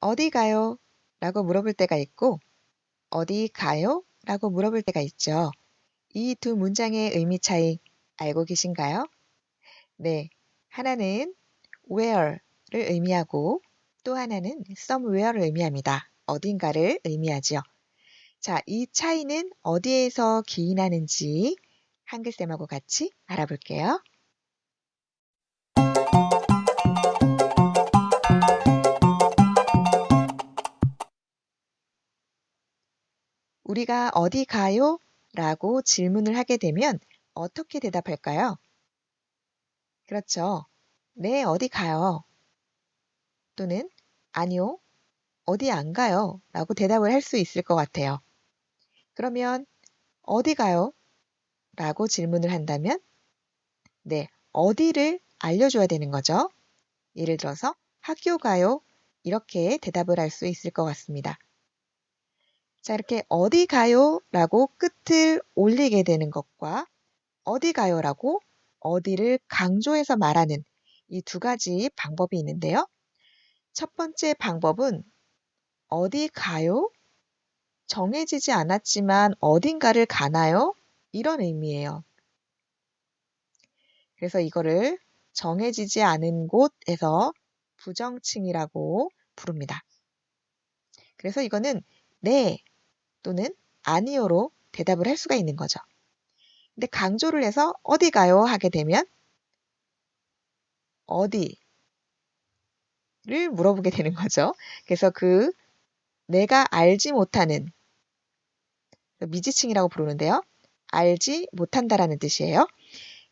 어디 가요? 라고 물어볼 때가 있고 어디 가요? 라고 물어볼 때가 있죠. 이 두 문장의 의미 차이 알고 계신가요? 네. 하나는 where를 의미하고 또 하나는 somewhere를 의미합니다. 어딘가를 의미하지요. 자, 이 차이는 어디에서 기인하는지 한글쌤하고 같이 알아볼게요. 우리가 어디 가요? 라고 질문을 하게 되면 어떻게 대답할까요? 그렇죠. 네, 어디 가요? 또는 아니요, 어디 안 가요? 라고 대답을 할 수 있을 것 같아요. 그러면 어디 가요? 라고 질문을 한다면 네, 어디를 알려줘야 되는 거죠. 예를 들어서 학교 가요? 이렇게 대답을 할 수 있을 것 같습니다. 자, 이렇게 어디 가요? 라고 끝을 올리게 되는 것과 어디 가요? 라고 어디를 강조해서 말하는 이 두 가지 방법이 있는데요. 첫 번째 방법은 어디 가요? 정해지지 않았지만 어딘가를 가나요? 이런 의미예요. 그래서 이거를 정해지지 않은 곳에서 부정칭이라고 부릅니다. 그래서 이거는 네 또는 아니요로 대답을 할 수가 있는 거죠. 근데 강조를 해서 어디 가요 하게 되면 어디를 물어보게 되는 거죠. 그래서 그 내가 알지 못하는 미지층이라고 부르는데요. 알지 못한다라는 뜻이에요.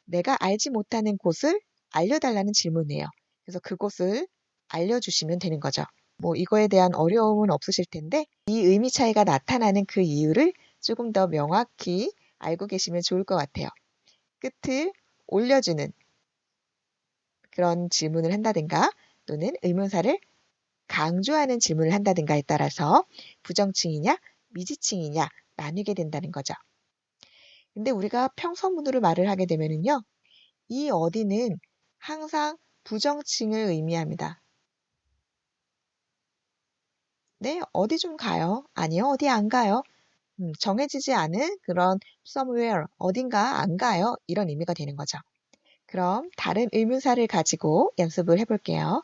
내가 알지 못하는 곳을 알려달라는 질문이에요. 그래서 그곳을 알려주시면 되는 거죠. 뭐 이거에 대한 어려움은 없으실 텐데 이 의미 차이가 나타나는 그 이유를 조금 더 명확히 알고 계시면 좋을 것 같아요. 끝을 올려주는 그런 질문을 한다든가 또는 의문사를 강조하는 질문을 한다든가에 따라서 부정칭이냐 미지칭이냐 나뉘게 된다는 거죠. 근데 우리가 평서문으로 말을 하게 되면은요. 이 어디는 항상 부정칭을 의미합니다. 네, 어디 좀 가요? 아니요, 어디 안 가요? 음, 정해지지 않은 그런 somewhere, 어딘가 안 가요? 이런 의미가 되는 거죠. 그럼 다른 의문사를 가지고 연습을 해볼게요.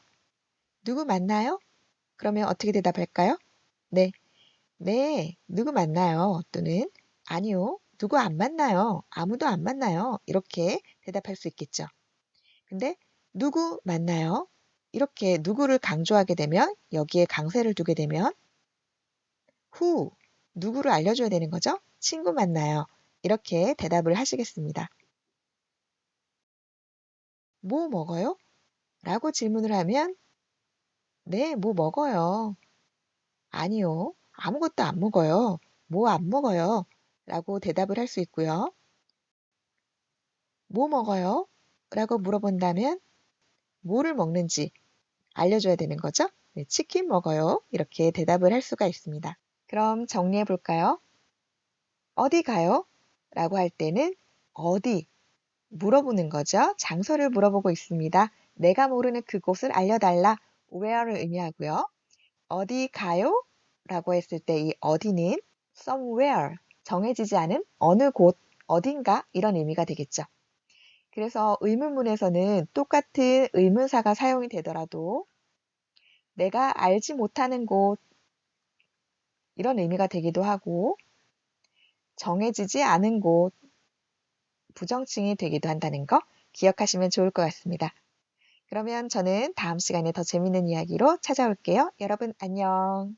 누구 만나요? 그러면 어떻게 대답할까요? 네. 네, 누구 만나요? 또는 아니요, 누구 안 만나요? 아무도 안 만나요. 이렇게 대답할 수 있겠죠. 근데 누구 만나요? 이렇게 누구를 강조하게 되면 여기에 강세를 두게 되면 후 누구를 알려줘야 되는 거죠? 친구 만나요. 이렇게 대답을 하시겠습니다. 뭐 먹어요? 라고 질문을 하면 네, 뭐 먹어요. 아니요, 아무것도 안 먹어요. 뭐 안 먹어요. 라고 대답을 할 수 있고요. 뭐 먹어요? 라고 물어본다면 뭐를 먹는지 알려줘야 되는 거죠. 네, 치킨 먹어요. 이렇게 대답을 할 수가 있습니다. 그럼 정리해 볼까요? 어디 가요? 라고 할 때는 어디 물어보는 거죠. 장소를 물어보고 있습니다. 내가 모르는 그곳을 알려달라. where를 의미하고요. 어디 가요? 라고 했을 때 이 어디는 somewhere 정해지지 않은 어느 곳, 어딘가 이런 의미가 되겠죠. 그래서 의문문에서는 똑같은 의문사가 사용이 되더라도 내가 알지 못하는 곳 이런 의미가 되기도 하고 정해지지 않은 곳 부정칭이 되기도 한다는 거 기억하시면 좋을 것 같습니다. 그러면 저는 다음 시간에 더 재밌는 이야기로 찾아올게요. 여러분 안녕.